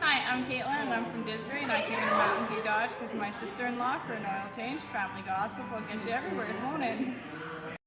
Hi, I'm Caitlin and I'm from Didsbury and I came to Mountain View Dodge because my sister-in-law for an oil change. Family gossip will get you everywhere, won't it?